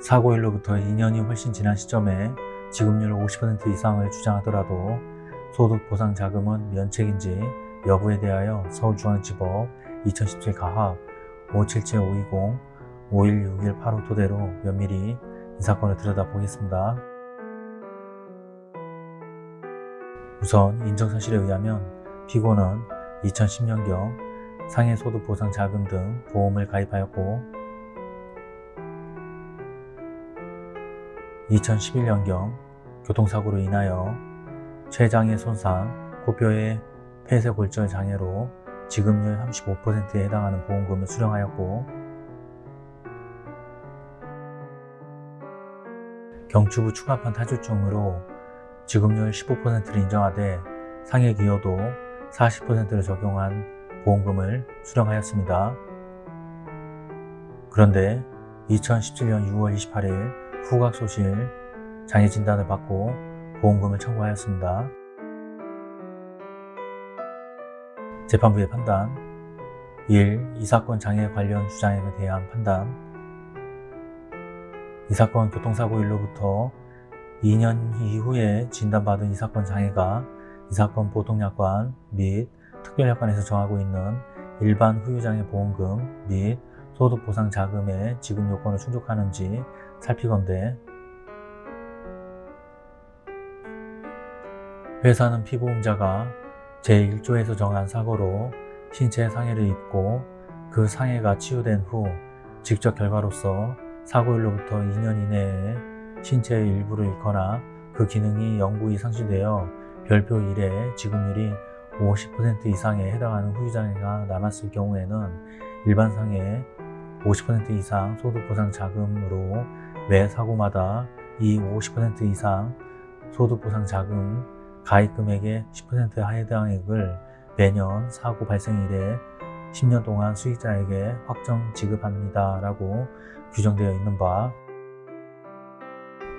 사고일로부터 2년이 훨씬 지난 시점에 지급률 50% 이상을 주장하더라도 소득 보상 자금은 면책인지 여부에 대하여 서울중앙지법 2017 가합 577520 516185 토대로 면밀히 이 사건을 들여다보겠습니다. 우선 인정사실에 의하면 피고는 2010년경 상해소득보상자금 등 보험을 가입하였고 2011년경 교통사고로 인하여 췌장의 손상, 코뼈의 폐쇄골절 장애로 지급률 35%에 해당하는 보험금을 수령하였고 경추부 추가판 타주증으로 지급률 15%를 인정하되 상해 기여도 40%를 적용한 보험금을 수령하였습니다. 그런데 2017년 6월 28일 후각소실 장애 진단을 받고 보험금을 청구하였습니다. 재판부의 판단 1. 이 사건 장애 관련 주장에 대한 판단 이 사건 교통사고일로부터 2년 이후에 진단받은 이 사건 장애가 이 사건 보통약관 및 특별약관에서 정하고 있는 일반 후유장애 보험금 및 소득 보상 자금의 지급 요건을 충족하는지 살피건대 회사는 피보험자가 제1조에서 정한 사고로 신체 상해를 입고 그 상해가 치유된 후 직접 결과로서 사고일로부터 2년 이내에 신체의 일부를 잃거나 그 기능이 영구히 상실되어 별표 1의 지급률이 50% 이상에 해당하는 후유장애가 남았을 경우에는 일반 상해 50% 이상 소득보상 자금으로 매 사고마다 이 50% 이상 소득보상 자금 가입 금액의 10%에 해당액을 매년 사고 발생 이래 10년 동안 수익자에게 확정 지급합니다 라고 규정되어 있는 바.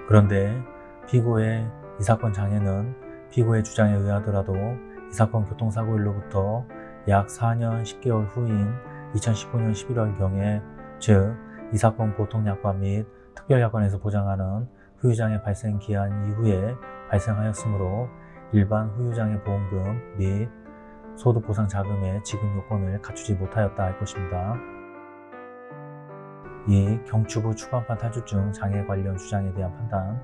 그런데 피고의 이 사건 장애는 피고의 주장에 의하더라도 이 사건 교통사고일로부터 약 4년 10개월 후인 2015년 11월경에 즉 이 사건 보통약관 및 특별약관에서 보장하는 후유장애 발생 기한 이후에 발생하였으므로 일반 후유장애 보험금 및 소득보상자금의 지급 요건을 갖추지 못하였다 할 것입니다. 이 경추부 추간판 탈주증 장애 관련 주장에 대한 판단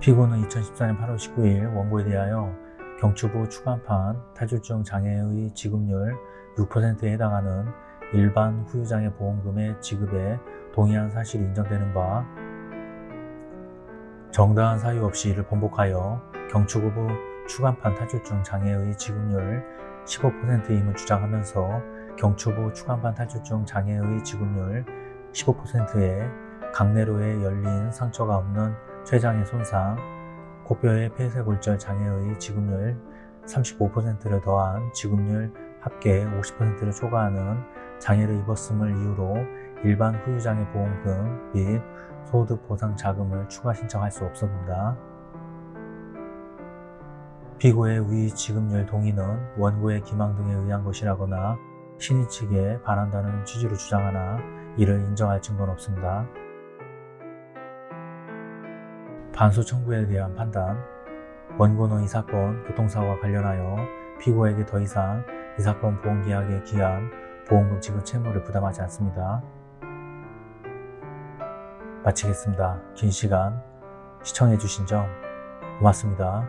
피고는 2014년 8월 19일 원고에 대하여 경추부 추간판 탈주증 장애의 지급률 6%에 해당하는 일반 후유장애 보험금의 지급에 동의한 사실이 인정되는 바 정당한 사유 없이 이를 번복하여 경추부 추간판 탈주증 장애의 지급률 15%임을 주장하면서 경추부 추간판 탈주증 장애의 지급률 15%에 강내로에 열린 상처가 없는 췌장의 손상, 코뼈의 폐쇄골절 장애의 지급률 35%를 더한 지급률 합계 50%를 초과하는 장애를 입었음을 이유로 일반 후유장애 보험금 및 소득 보상 자금을 추가 신청할 수 없습니다. 피고의 위 지급률 동의는 원고의 기망 등에 의한 것이라거나 신의 측에 반한다는 취지로 주장하나 이를 인정할 증거는 없습니다. 반수 청구에 대한 판단 원고는 이 사건 교통사고와 관련하여 피고에게 더 이상 이 사건 보험계약에 기한 보험금 지급 채무를 부담하지 않습니다. 마치겠습니다. 긴 시간 시청해주신 점 고맙습니다.